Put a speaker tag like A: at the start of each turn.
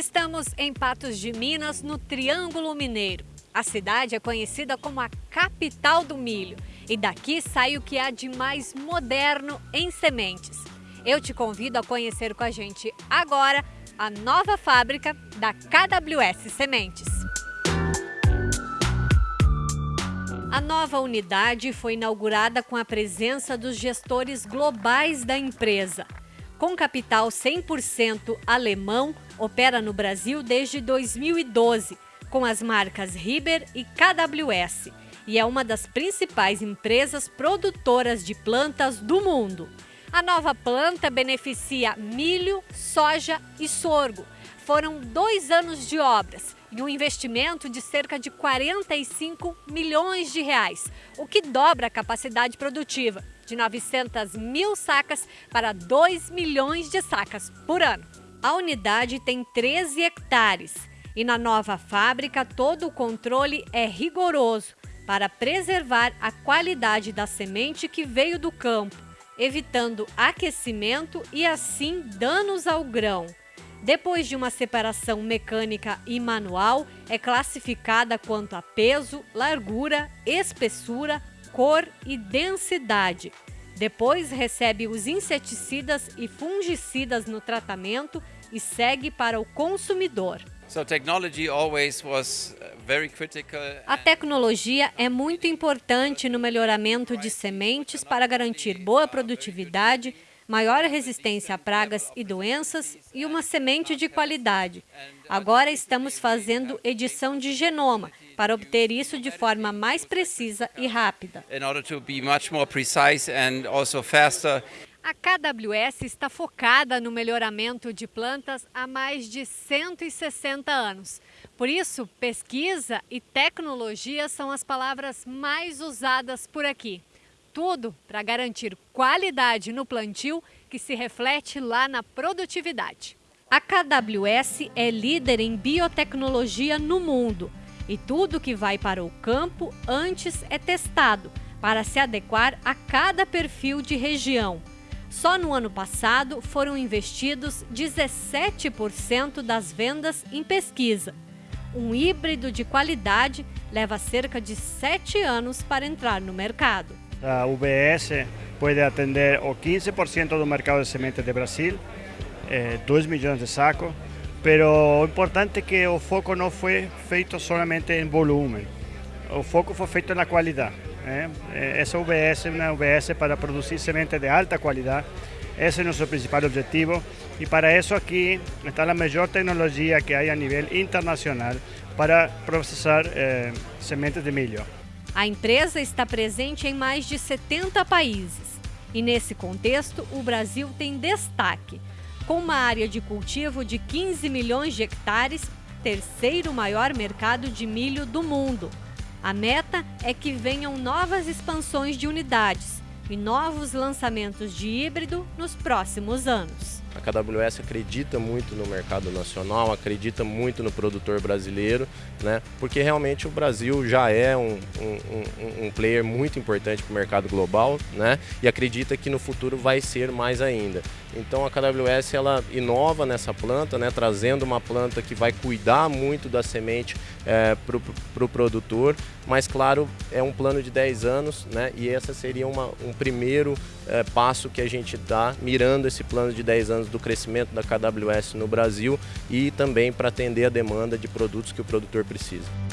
A: Estamos em Patos de Minas, no Triângulo Mineiro. A cidade é conhecida como a capital do milho e daqui sai o que há de mais moderno em sementes. Eu te convido a conhecer com a gente agora a nova fábrica da KWS Sementes. A nova unidade foi inaugurada com a presença dos gestores globais da empresa. Com capital 100% alemão, opera no Brasil desde 2012, com as marcas Riber e KWS, e é uma das principais empresas produtoras de plantas do mundo. A nova planta beneficia milho, soja e sorgo. Foram dois anos de obras e um investimento de cerca de 45 milhões de reais, o que dobra a capacidade produtiva de 900 mil sacas para 2 milhões de sacas por ano. A unidade tem 13 hectares e na nova fábrica todo o controle é rigoroso para preservar a qualidade da semente que veio do campo, evitando aquecimento e assim danos ao grão. Depois de uma separação mecânica e manual, é classificada quanto a peso, largura, espessura, cor e densidade. Depois recebe os inseticidas e fungicidas no tratamento e segue para o consumidor.
B: Uh.
A: A tecnologia é muito importante no melhoramento de sementes para garantir boa produtividade, maior resistência a pragas e doenças e uma semente de qualidade. Agora estamos fazendo edição de genoma para obter isso de forma mais precisa e rápida.
B: In order to be much more precise and also faster.
A: A KWS está focada no melhoramento de plantas há mais de 160 anos. Por isso, pesquisa e tecnologia são as palavras mais usadas por aqui. Tudo para garantir qualidade no plantio que se reflete lá na produtividade. A KWS é líder em biotecnologia no mundo e tudo que vai para o campo antes é testado para se adequar a cada perfil de região. Só no ano passado foram investidos 17% das vendas em pesquisa. Um híbrido de qualidade leva cerca de 7 anos para entrar no mercado.
C: A UBS pode atender o 15% do mercado de sementes de Brasil, 2 eh, milhões de sacos, mas o importante que o foco não foi feito somente em volume, o foco foi feito na qualidade. ¿eh? Esa UBS es una UBS para producir sementes de alta calidad. Ese es nuestro principal objetivo y para eso aquí está la mejor tecnología que hay a nivel internacional para processar eh, sementes de milho.
A: A empresa está presente em mais de 70 países e, nesse contexto, o Brasil tem destaque. Com uma área de cultivo de 15 milhões de hectares, terceiro maior mercado de milho do mundo. A meta é que venham novas expansões de unidades e novos lançamentos de híbrido nos próximos anos.
D: A KWS acredita muito no mercado nacional, acredita muito no produtor brasileiro, né? porque realmente o Brasil já é um, um, um player muito importante para o mercado global né? e acredita que no futuro vai ser mais ainda. Então a KWS ela inova nessa planta, né? trazendo uma planta que vai cuidar muito da semente é, para o pro produtor, mas claro, é um plano de 10 anos né? e essa seria uma, um primeiro é, passo que a gente dá mirando esse plano de 10 anos do crescimento da KWS no Brasil e também para atender a demanda de produtos que o produtor precisa.